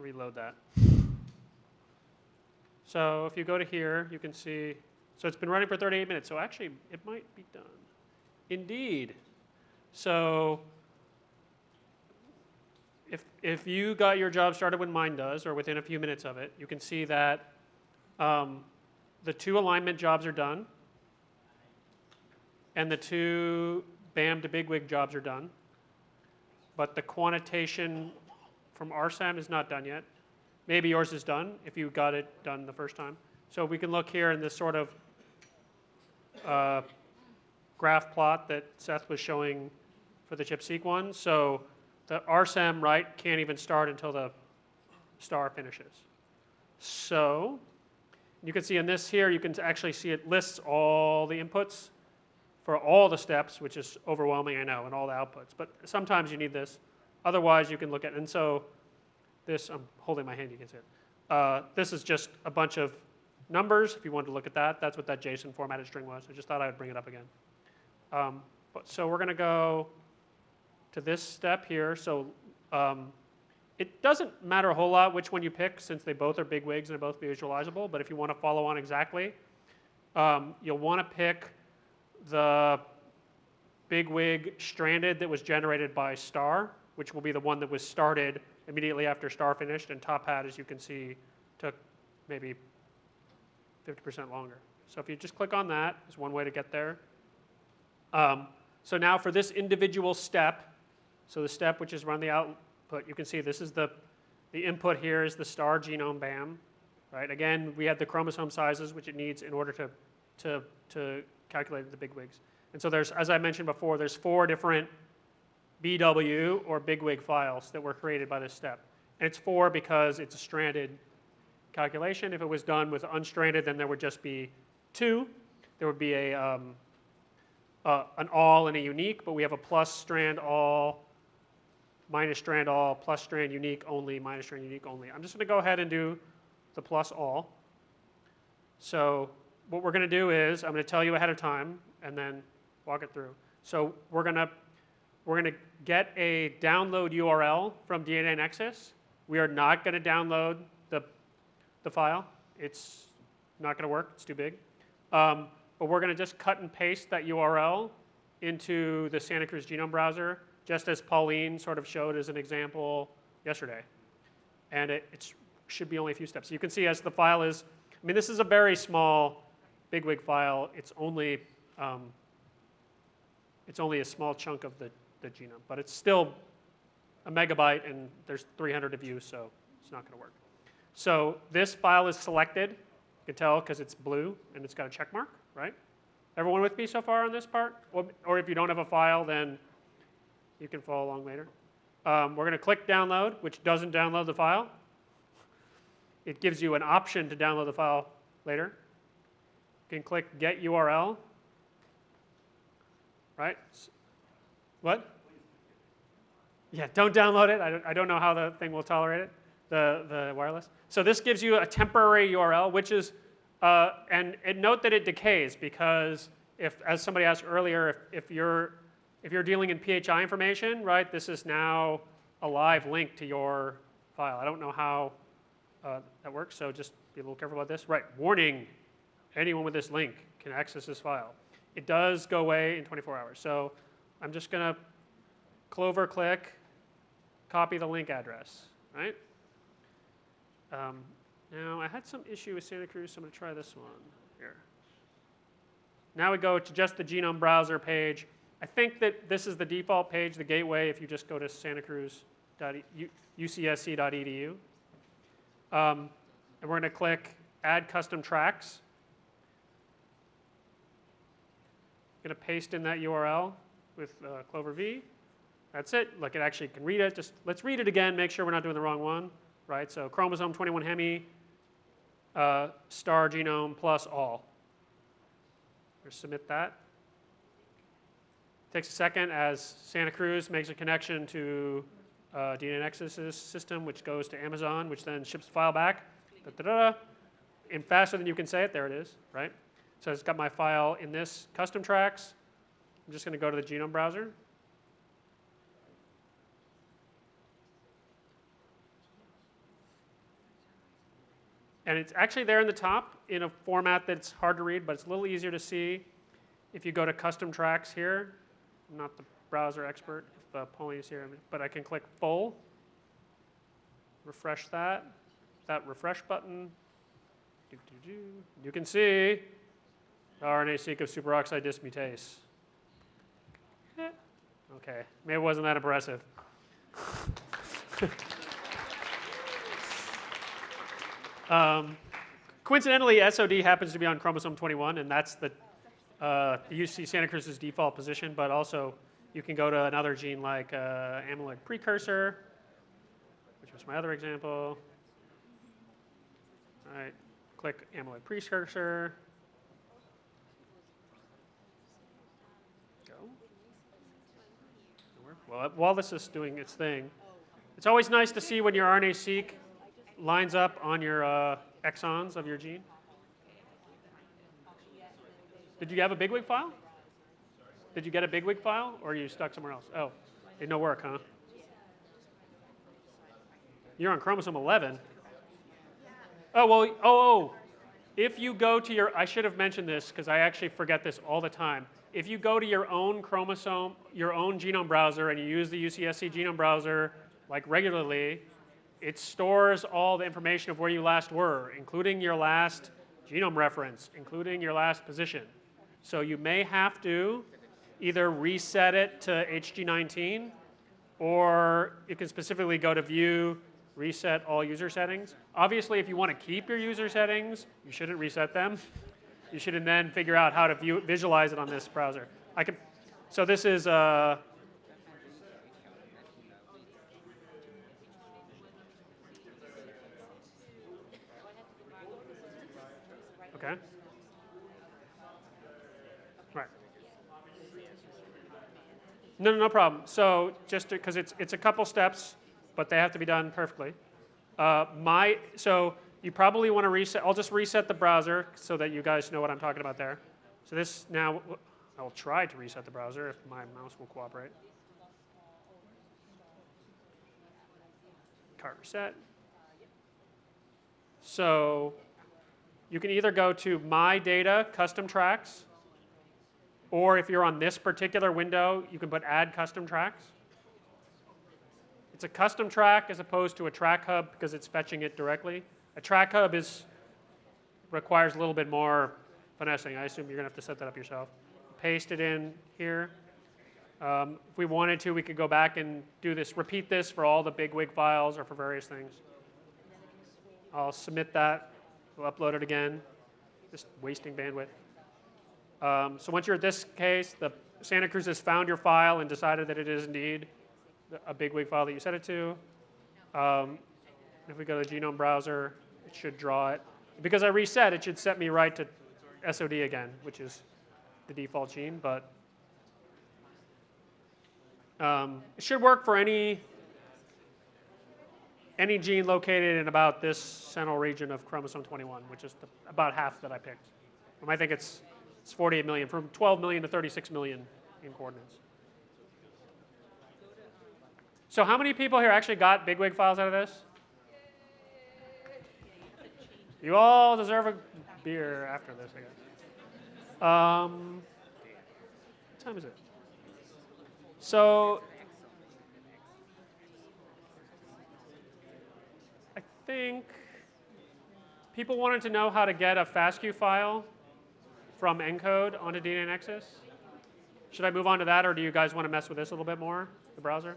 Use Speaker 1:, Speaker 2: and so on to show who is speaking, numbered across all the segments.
Speaker 1: Reload that. So if you go to here, you can see, so it's been running for 38 minutes, so actually it might be done. Indeed. So if, if you got your job started when mine does, or within a few minutes of it, you can see that um, the two alignment jobs are done, and the two BAM to bigwig jobs are done, but the quantitation from RSEM is not done yet. Maybe yours is done if you got it done the first time. So we can look here in this sort of uh, graph plot that Seth was showing for the ChIP-seq one. So the RSEM right can't even start until the star finishes. So you can see in this here, you can actually see it lists all the inputs for all the steps, which is overwhelming, I know, and all the outputs. But sometimes you need this. Otherwise, you can look at, and so this, I'm holding my hand, you can see it. Uh, this is just a bunch of numbers, if you wanted to look at that. That's what that JSON formatted string was. I just thought I would bring it up again. Um, but, so we're going to go to this step here. So um, it doesn't matter a whole lot which one you pick since they both are bigwigs and they're both visualizable. But if you want to follow on exactly, um, you'll want to pick the bigwig stranded that was generated by star, which will be the one that was started immediately after star finished. And TopHat, as you can see, took maybe 50% longer. So if you just click on that, is one way to get there. Um, so now for this individual step, so the step which is run the output, you can see this is the, the input here is the star genome BAM, right? Again, we had the chromosome sizes which it needs in order to, to, to calculate the bigwigs. And so there's, as I mentioned before, there's four different BW or bigwig files that were created by this step. And it's four because it's a stranded calculation. If it was done with unstranded, then there would just be two. There would be a, um, uh, an all and a unique, but we have a plus strand all minus strand all, plus strand unique only, minus strand unique only. I'm just going to go ahead and do the plus all. So what we're going to do is I'm going to tell you ahead of time and then walk it through. So we're going to we're going to get a download URL from DNAnexus. We are not going to download the, the file. It's not going to work. It's too big. Um, but we're going to just cut and paste that URL into the Santa Cruz Genome Browser just as Pauline sort of showed as an example yesterday. And it, it should be only a few steps. You can see as the file is, I mean, this is a very small bigwig file. It's only, um, it's only a small chunk of the, the genome, but it's still a megabyte and there's 300 of you, so it's not going to work. So this file is selected. You can tell because it's blue and it's got a check mark, right? Everyone with me so far on this part? Or, or if you don't have a file, then you can follow along later. Um, we're going to click download, which doesn't download the file. It gives you an option to download the file later. You can click get URL. Right? What? Yeah, don't download it. I don't, I don't know how the thing will tolerate it, the, the wireless. So this gives you a temporary URL, which is, uh, and, note that it decays because if, as somebody asked earlier, if, if you're if you're dealing in PHI information, right, this is now a live link to your file. I don't know how uh, that works, so just be a little careful about this. Right, warning, anyone with this link can access this file. It does go away in 24 hours. So I'm just going to clover click, copy the link address, right? Um, now, I had some issue with Santa Cruz, so I'm going to try this one here. Now we go to just the genome browser page. I think that this is the default page, the gateway, if you just go to santacruz.ucsc.edu. Um, and we're going to click Add Custom Tracks. going to paste in that URL with uh, Clover V. That's it. Like it actually can read it. Just let's read it again, make sure we're not doing the wrong one. Right, so chromosome 21 hemi, uh, star genome plus all. We'll submit that. Takes a second as Santa Cruz makes a connection to uh, DNAnexus's system, which goes to Amazon, which then ships the file back. Da, da, da, and faster than you can say it, there it is, right? So it's got my file in this custom tracks. I'm just going to go to the genome browser. And it's actually there in the top in a format that's hard to read, but it's a little easier to see if you go to custom tracks here. I'm not the browser expert, if uh, Pauline is here, but I can click full, refresh that, that refresh button. You can see RNA-seq of superoxide dismutase. Okay, maybe it wasn't that impressive. um, coincidentally, SOD happens to be on chromosome 21, and that's the, uh, UC Santa Cruz's default position, but also you can go to another gene like uh, amyloid precursor, which was my other example. All right, click amyloid precursor. Go. Well, while this is doing its thing, it's always nice to see when your RNA-seq lines up on your uh, exons of your gene. Did you have a bigwig file? Did you get a bigwig file, or are you stuck somewhere else? Oh, did no work, huh? You're on chromosome 11. Oh well. Oh, oh. If you go to your, I should have mentioned this because I actually forget this all the time. If you go to your own chromosome, your own genome browser, and you use the UCSC genome browser like regularly, it stores all the information of where you last were, including your last genome reference, including your last position. So you may have to either reset it to HG19, or you can specifically go to View, Reset All User Settings. Obviously, if you want to keep your user settings, you shouldn't reset them. You should then figure out how to view, visualize it on this browser. I can, so this is, uh, okay. Right. No, no, no problem. So just because it's, it's a couple steps, but they have to be done perfectly. Uh, my, so you probably want to reset, I'll just reset the browser so that you guys know what I'm talking about there. So this now, I'll try to reset the browser if my mouse will cooperate. Cart reset. So you can either go to My Data, Custom Tracks, or if you're on this particular window, you can put Add Custom Tracks. It's a custom track as opposed to a track hub because it's fetching it directly. A track hub is requires a little bit more finessing. I assume you're going to have to set that up yourself. Paste it in here. Um, if we wanted to, we could go back and do this, repeat this for all the bigwig files or for various things. I'll submit that. We'll upload it again. Just wasting bandwidth. Um, so once you're at this case, the Santa Cruz has found your file and decided that it is indeed a bigwig file that you set it to. Um, if we go to the genome browser, it should draw it. Because I reset, it should set me right to SOD again, which is the default gene, but um, it should work for any any gene located in about this central region of chromosome 21, which is the, about half that I picked. Um, I think it's, it's 48 million, from 12 million to 36 million in coordinates. So how many people here actually got bigwig files out of this? You all deserve a beer after this, I guess. Um, what time is it? So I think people wanted to know how to get a FASTQ file from ENCODE onto DNAnexus. Should I move on to that, or do you guys want to mess with this a little bit more, the browser?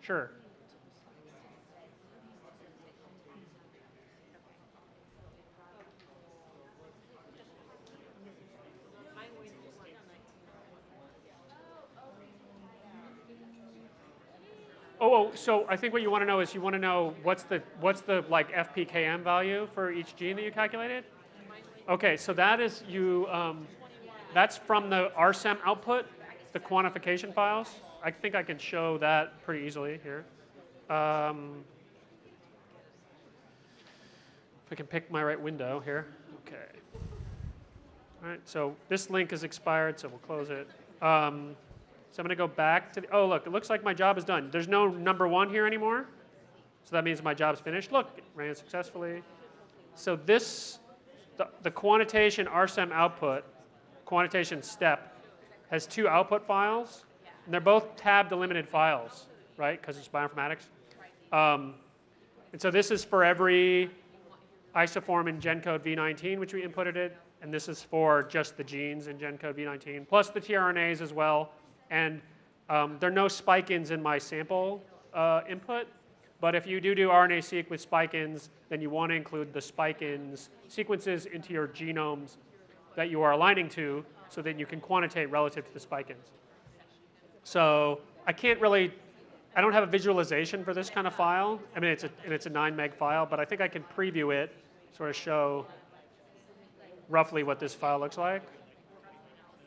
Speaker 1: Sure. Oh, so I think what you want to know is you want to know what's the what's the like FPKM value for each gene that you calculated? Okay, so that is you. Um, that's from the RSEM output, the quantification files. I think I can show that pretty easily here. Um, if I can pick my right window here. Okay. All right, so this link is expired, so we'll close it. Um, so I'm going to go back to the, oh, look, it looks like my job is done. There's no number one here anymore. So that means my job's finished. Look, it ran successfully. so this, the, the quantitation RSEM output, quantitation step, has two output files, and they're both tab delimited files, right? Because it's bioinformatics. Um, and so this is for every isoform in GenCode v19, which we inputted it, and this is for just the genes in GenCode v19, plus the tRNAs as well. And um, there are no spike-ins in my sample uh, input, but if you do do RNA-seq with spike-ins, then you want to include the spike-ins sequences into your genomes that you are aligning to so that you can quantitate relative to the spike-ins. So I can't really, I don't have a visualization for this kind of file. I mean, it's a, and it's a 9 meg file, but I think I can preview it, sort of show roughly what this file looks like.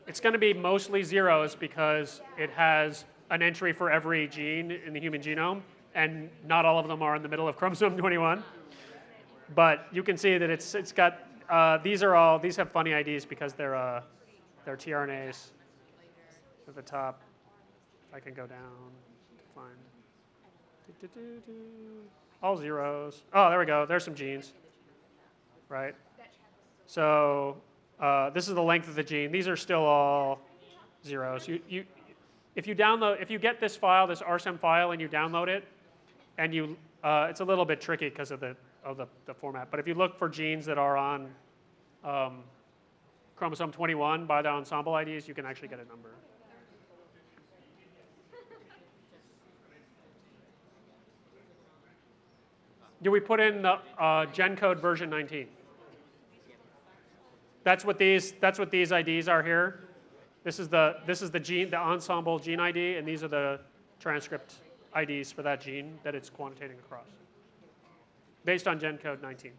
Speaker 1: It's going to be mostly zeros because it has an entry for every gene in the human genome, and not all of them are in the middle of chromosome 21. But you can see that it's, it's got, uh, these are all, these have funny IDs because they're, uh, they're tRNAs at the top. I can go down to find, all zeros. Oh, there we go, there's some genes, right? So uh, this is the length of the gene. These are still all zeros. You, you, if you download, if you get this file, this RSEM file, and you download it, and you, uh, it's a little bit tricky because of the of the, the format. But if you look for genes that are on um, chromosome 21 by the Ensembl IDs, you can actually get a number. Do we put in the uh, GenCode version 19? That's what these, that's what these IDs are here. This is the, this is the gene, the Ensembl gene ID, and these are the transcript IDs for that gene that it's quantitating across, based on GenCode 19.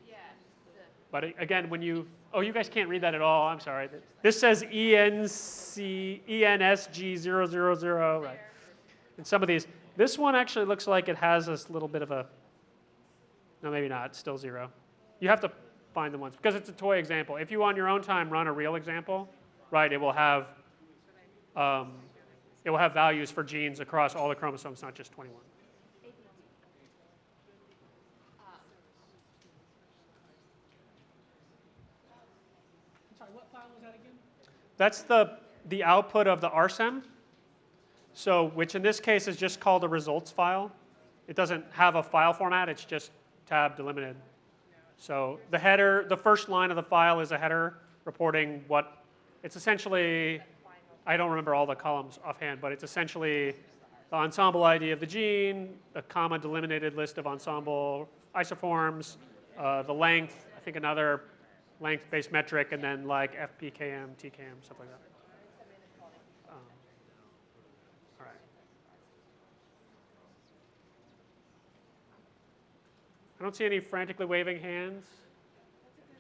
Speaker 1: But again, when you, oh, you guys can't read that at all. I'm sorry. This says ENC, ENSG000, right? And some of these, this one actually looks like it has this little bit of a, no, maybe not, it's still zero. You have to find the ones, because it's a toy example. If you on your own time run a real example, right, it will have, um, it will have values for genes across all the chromosomes, not just 21.
Speaker 2: Sorry, what file was that again?
Speaker 1: That's the, the output of the RSEM. So, which in this case is just called a results file. It doesn't have a file format, it's just tab delimited. So the header, the first line of the file is a header reporting what, it's essentially, I don't remember all the columns offhand, but it's essentially the Ensembl ID of the gene, a comma delimited list of Ensembl isoforms, uh, the length, I think another length-based metric, and then like FPKM, TPM, stuff like that. Um, all right. I don't see any frantically waving hands.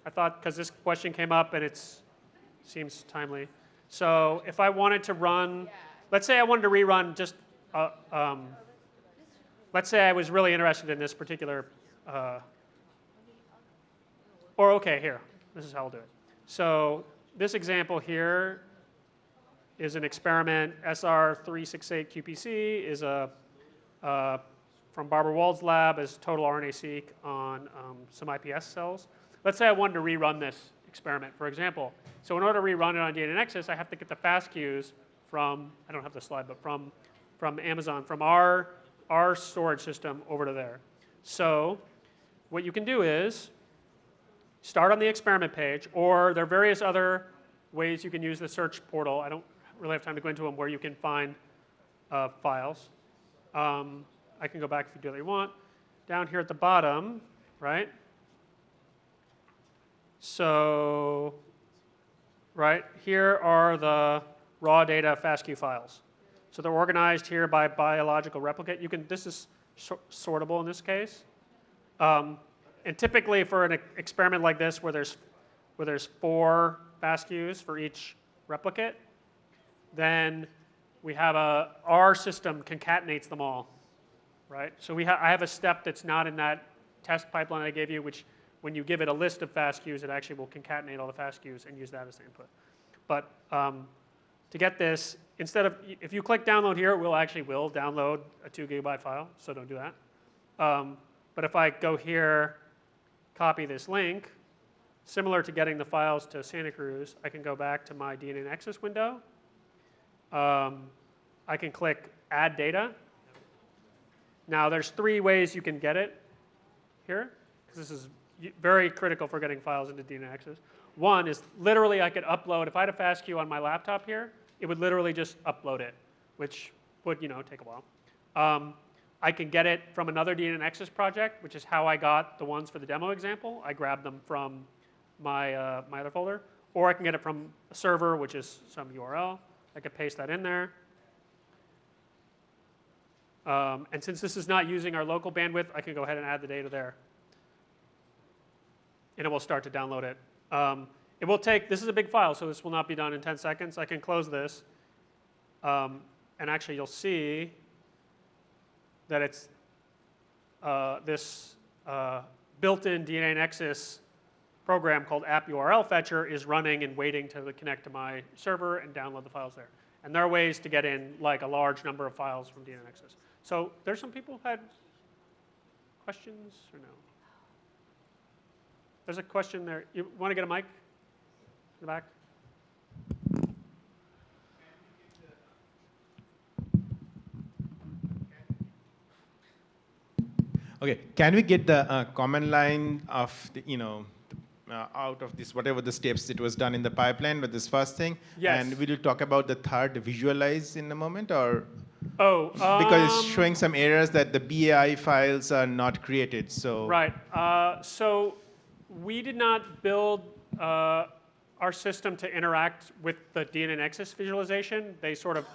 Speaker 1: I thought, because this question came up and it seems timely. So if I wanted to run, let's say I wanted to rerun just, uh, um, let's say I was really interested in this particular, uh, or okay, here, this is how I'll do it. So this example here is an experiment, SR368QPC is a, uh, from Barbara Wold's lab is total RNA-seq on um, some iPS cells. Let's say I wanted to rerun this experiment, for example. So in order to rerun it on DNAnexus, I have to get the FASTQs from, I don't have the slide, but from, from Amazon, from our, our storage system over to there. So what you can do is start on the experiment page, or there are various other ways you can use the search portal. I don't really have time to go into them where you can find uh, files. Um, I can go back if you you want. Down here at the bottom, right? So, right, here are the raw data FASTQ files. So they're organized here by biological replicate. You can, this is sortable in this case. Um, and typically for an experiment like this where there's, where there's four FASTQs for each replicate, then we have a, our system concatenates them all right? So we ha I have a step that's not in that test pipeline I gave you, which when you give it a list of FASTQs, it actually will concatenate all the FASTQs and use that as the input. But um, to get this, instead of, if you click download here, it will actually will download a two gigabyte file, so don't do that. Um, but if I go here, copy this link, similar to getting the files to Santa Cruz, I can go back to my DNAnexus window. Um, I can click Add Data. Now, there's three ways you can get it here, because this is very critical for getting files into DNA One is literally I could upload, if I had a FastQ on my laptop here, it would literally just upload it, which would, you know, take a while. Um, I can get it from another DNA project, which is how I got the ones for the demo example. I grabbed them from my, uh, my other folder. Or I can get it from a server, which is some URL. I could paste that in there. Um, and since this is not using our local bandwidth, I can go ahead and add the data there. And it will start to download it. Um, it will take, this is a big file, so this will not be done in 10 seconds. I can close this. Um, and actually, you'll see that it's uh, this uh, built-in DNAnexus program called App URL Fetcher is running and waiting to connect to my server and download the files there. And there are ways to get in like a large number of files from DNA So there's some people who had questions or no? There's a question there. You want to get a mic in the back?
Speaker 3: Okay, can we get the uh, command line of, the, you know, uh, out of this, whatever the steps it was done in the pipeline with this first thing?
Speaker 1: Yes.
Speaker 3: And we will you talk about the third visualize in a moment or?
Speaker 1: Oh,
Speaker 3: Because it's
Speaker 1: um,
Speaker 3: showing some errors that the BAI files are not created, so.
Speaker 1: Right. Uh, so we did not build uh, our system to interact with the DNAnexus visualization. They sort of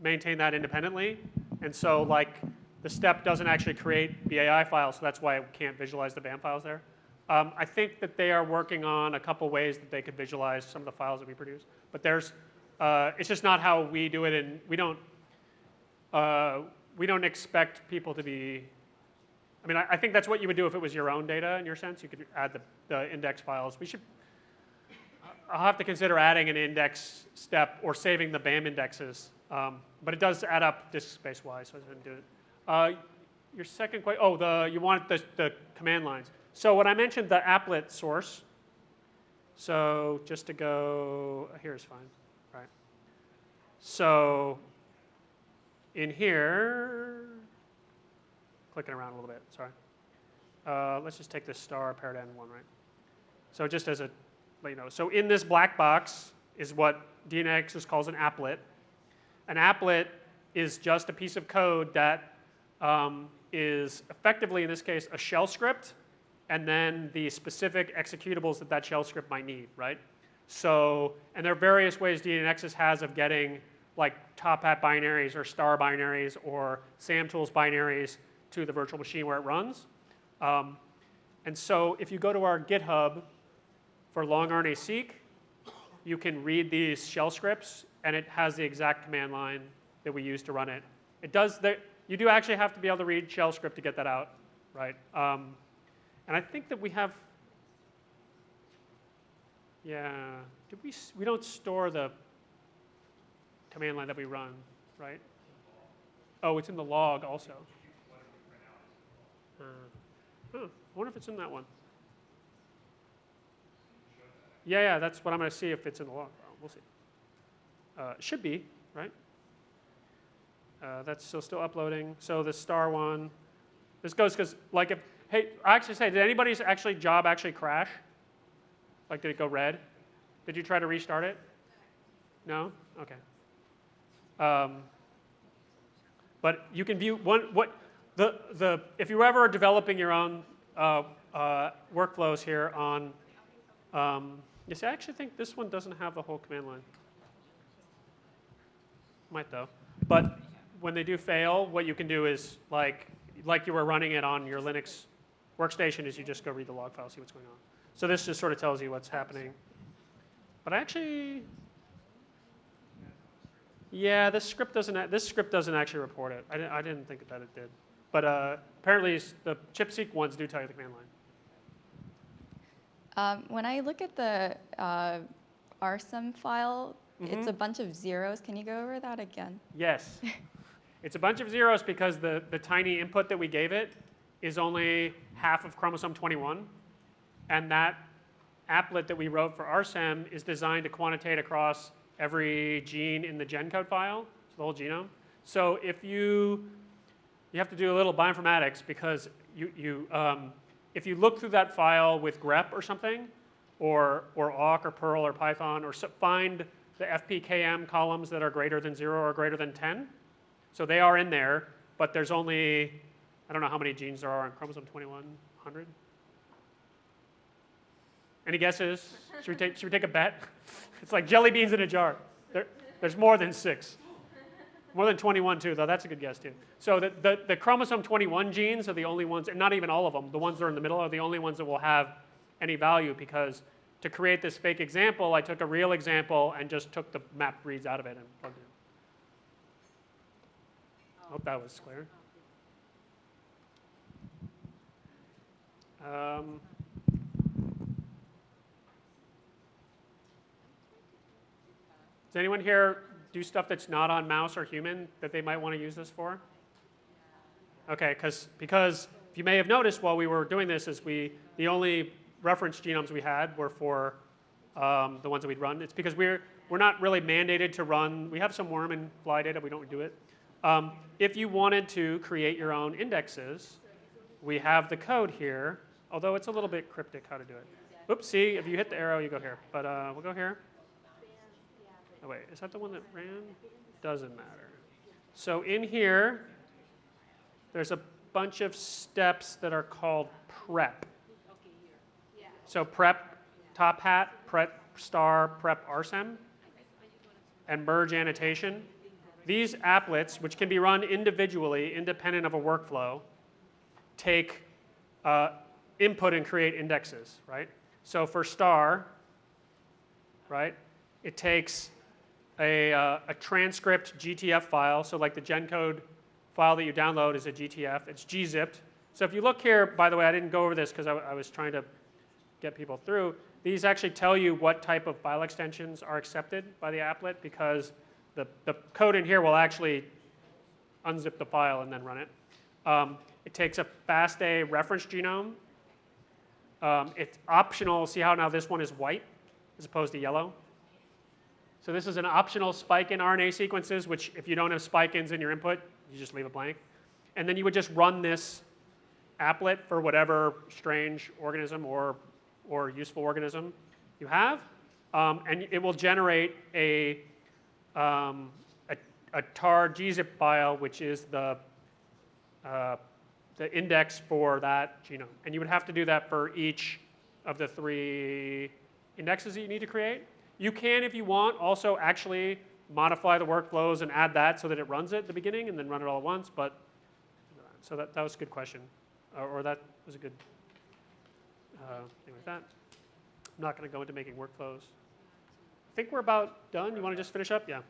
Speaker 1: maintain that independently. And so like the step doesn't actually create BAI files, so that's why it can't visualize the BAM files there. Um, I think that they are working on a couple ways that they could visualize some of the files that we produce. But there's, uh, it's just not how we do it, and we don't, uh, we don't expect people to be I mean, I, I think that's what you would do if it was your own data in your sense. You could add the, the index files. We should, I'll have to consider adding an index step or saving the BAM indexes. Um, but it does add up disk space wise, so I didn't do it. Uh, your second question, oh, the, you want the, the command lines. So when I mentioned the applet source, so just to go, here's fine, right? So in here, clicking around a little bit, sorry. Uh, let's just take this star paradigm one, right? So just as a, you know, so in this black box is what DNX calls an applet. An applet is just a piece of code that um, is effectively, in this case, a shell script, and then the specific executables that that shell script might need, right? So, and there are various ways DNXS has of getting like TopHat binaries or star binaries or SAMTools binaries to the virtual machine where it runs. Um, and so if you go to our GitHub for long RNA seq, you can read these shell scripts and it has the exact command line that we use to run it. It does, the, you do actually have to be able to read shell script to get that out, right? Um, and I think that we have, yeah, did we, we don't store the command line that we run, right? Oh, it's in the log also. Uh, huh, I wonder if it's in that one. Yeah, yeah, that's what I'm going to see if it's in the log. We'll see. Uh, should be, right? Uh, that's still still uploading. So the star one, this goes because like if hey, I actually say, did anybody's actually job actually crash? Like did it go red? Did you try to restart it? No. Okay. Um, but you can view one what the the if you ever are developing your own uh, uh, workflows here on. Um, yes, I actually think this one doesn't have the whole command line. Might though. But when they do fail, what you can do is like like you were running it on your Linux workstation is you just go read the log file, see what's going on. So this just sort of tells you what's happening. But I actually, yeah, this script doesn't this script doesn't actually report it. I didn't, I didn't think that it did. But uh, apparently the chipseq ones do tell you the command line.
Speaker 4: Um, when I look at the uh, RSEM file, it's a bunch of zeros. Can you go over that again?
Speaker 1: Yes. it's a bunch of zeros because the, the tiny input that we gave it is only half of chromosome 21. And that applet that we wrote for RSEM is designed to quantitate across every gene in the GenCode file, so the whole genome. So if you, you have to do a little bioinformatics because you, you, um, if you look through that file with grep or something, or, or awk or Perl or Python, or find the FPKM columns that are greater than zero or greater than 10. So they are in there, but there's only, I don't know how many genes there are on chromosome 2100. Any guesses? Should we take, should we take a bet? It's like jelly beans in a jar. There, there's more than six. More than 21 too, though. That's a good guess too. So the, the, the chromosome 21 genes are the only ones, and not even all of them, the ones that are in the middle are the only ones that will have any value because to create this fake example, I took a real example and just took the map reads out of it and plugged it in. Hope that was clear. Um, does anyone here do stuff that's not on mouse or human that they might want to use this for? Okay, because because you may have noticed while we were doing this, is we the only reference genomes we had were for um, the ones that we'd run. It's because we're we're not really mandated to run. We have some worm and fly data. We don't do it. Um, if you wanted to create your own indexes, we have the code here. Although it's a little bit cryptic how to do it. Oops, see, if you hit the arrow, you go here. But uh, we'll go here. Oh wait, is that the one that ran? Doesn't matter. So in here, there's a bunch of steps that are called prep. So prep TopHat, prep star, prep RSEM, and merge annotation. These applets, which can be run individually, independent of a workflow, take uh, input and create indexes, right? So for star, right, it takes a, uh, a transcript GTF file, so like the GenCode file that you download is a GTF. It's gzipped. So if you look here, by the way, I didn't go over this because I, I was trying to get people through. These actually tell you what type of file extensions are accepted by the applet because the, the code in here will actually unzip the file and then run it. Um, it takes a FASTA reference genome. Um, it's optional. See how now this one is white as opposed to yellow? So this is an optional spike in RNA sequences, which if you don't have spike ins in your input, you just leave it blank. And then you would just run this applet for whatever strange organism or, or useful organism you have. Um, and it will generate a, um, a, a tar gzip file, which is the, uh, the index for that genome. And you would have to do that for each of the three indexes that you need to create. You can, if you want, also actually modify the workflows and add that so that it runs it at the beginning and then run it all at once. But so that, that was a good question, or, or that was a good uh, thing like that. I'm not going to go into making workflows. I think we're about done. You want to just finish up? Yeah.